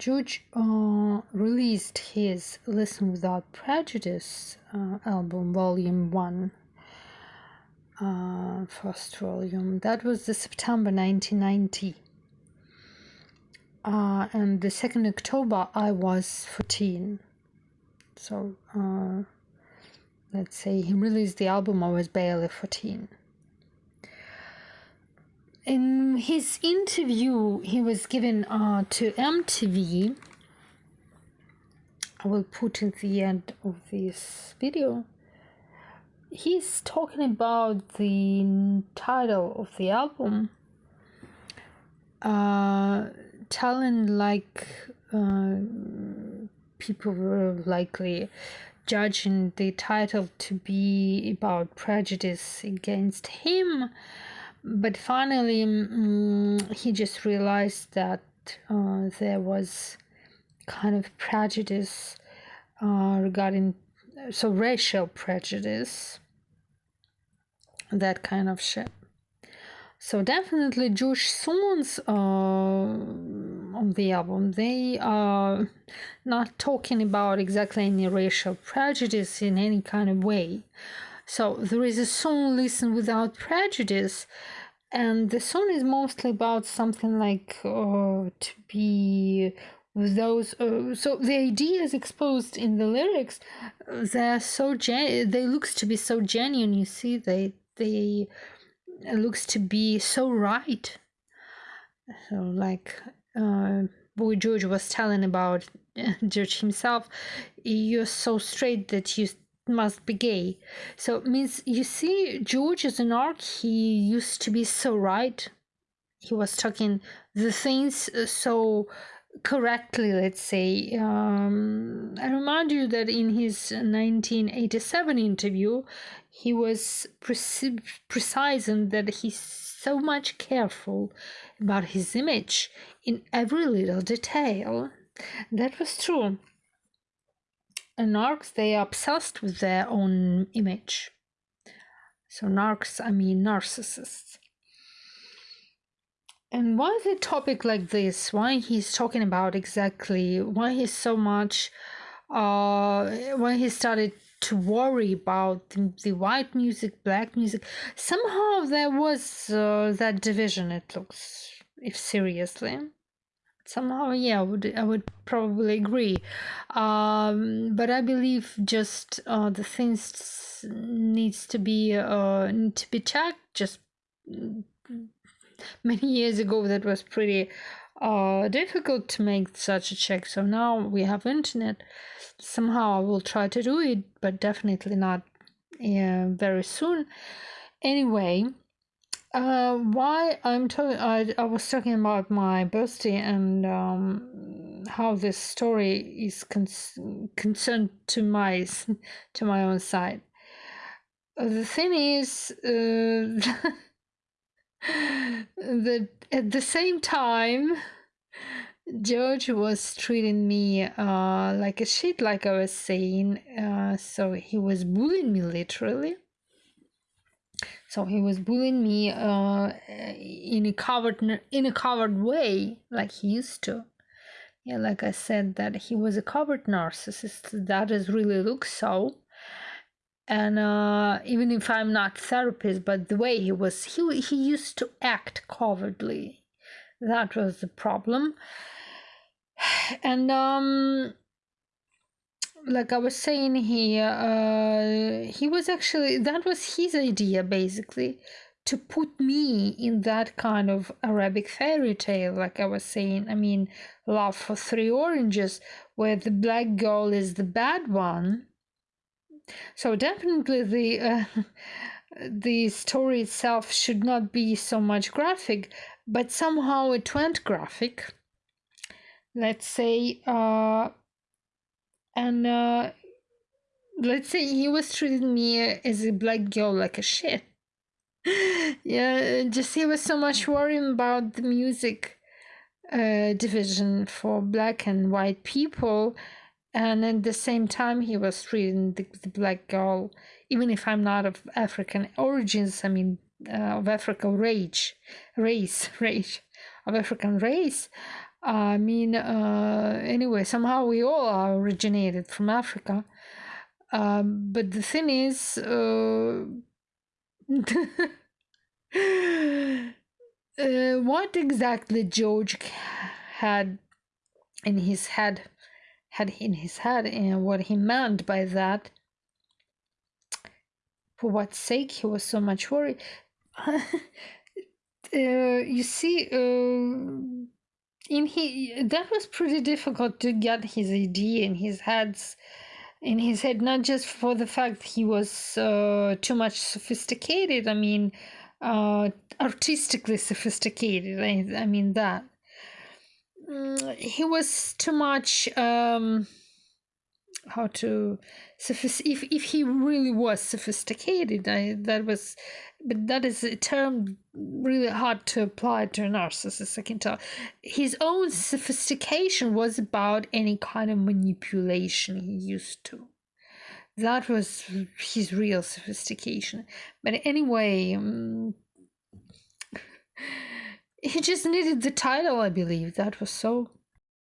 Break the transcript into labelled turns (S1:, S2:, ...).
S1: George uh, released his Listen Without Prejudice uh, album, Volume 1, uh, first volume. That was the September 1990. Uh, and the 2nd October, I was 14. So, uh, let's say he released the album, I was barely 14 in his interview he was given uh, to MTV, I will put at the end of this video. He's talking about the title of the album, uh, telling like uh, people were likely judging the title to be about prejudice against him but finally um, he just realized that uh, there was kind of prejudice uh, regarding so racial prejudice that kind of shit. So definitely Jewish songs uh, on the album they are not talking about exactly any racial prejudice in any kind of way so there is a song Listen Without Prejudice, and the song is mostly about something like uh, to be with those. Uh, so the ideas exposed in the lyrics, they're so gen. They looks to be so genuine. You see, they they looks to be so right. So like. Uh, Boy George was telling about George himself, you're so straight that you must be gay. So it means you see George as an arc, he used to be so right. He was talking the things uh, so correctly, let's say. Um, I remind you that in his 1987 interview, he was pre- precise in that he's so much careful about his image in every little detail. That was true narcs they are obsessed with their own image. So narcs i mean narcissists. And why is a topic like this? Why he's talking about exactly why he's so much uh when he started to worry about the, the white music black music? Somehow there was uh, that division it looks if seriously somehow yeah I would I would probably agree. Um, but I believe just uh, the things needs to be uh, need to be checked. Just many years ago that was pretty uh, difficult to make such a check. So now we have internet. Somehow I will try to do it but definitely not yeah, very soon. Anyway uh, why I'm talking, I, I was talking about my birthday and um, how this story is con- concerned to my to my own side. The thing is uh, that at the same time, George was treating me uh, like a shit, like I was saying. Uh, so he was bullying me literally so he was bullying me uh, in a covered in a covered way like he used to. Yeah like i said that he was a covered narcissist. That is really looks so. And uh, even if i'm not therapist but the way he was he, he used to act covertly. That was the problem. And um like I was saying here, uh, he was actually that was his idea basically to put me in that kind of Arabic fairy tale, like I was saying. I mean, Love for Three Oranges, where the black girl is the bad one. So definitely the uh, the story itself should not be so much graphic, but somehow it went graphic. Let's say. Uh, and uh, let's say he was treating me as a black girl like a shit. yeah, just he was so much worrying about the music uh, division for black and white people, and at the same time he was treating the, the black girl, even if I'm not of African origins, I mean uh, of African race, race, race, of African race. I mean, uh, anyway, somehow we all are originated from Africa. Um, but the thing is, uh, uh, what exactly George had in his head, had in his head, and what he meant by that, for what sake he was so much worried. uh, you see, uh, in he that was pretty difficult to get his idea in his heads in his head not just for the fact he was uh, too much sophisticated i mean uh, artistically sophisticated I, I mean that. Mm, he was too much um, how to if if he really was sophisticated I, that was but that is a term really hard to apply to a narcissist i can tell. His own sophistication was about any kind of manipulation he used to. That was his real sophistication. But anyway um, he just needed the title i believe. That was so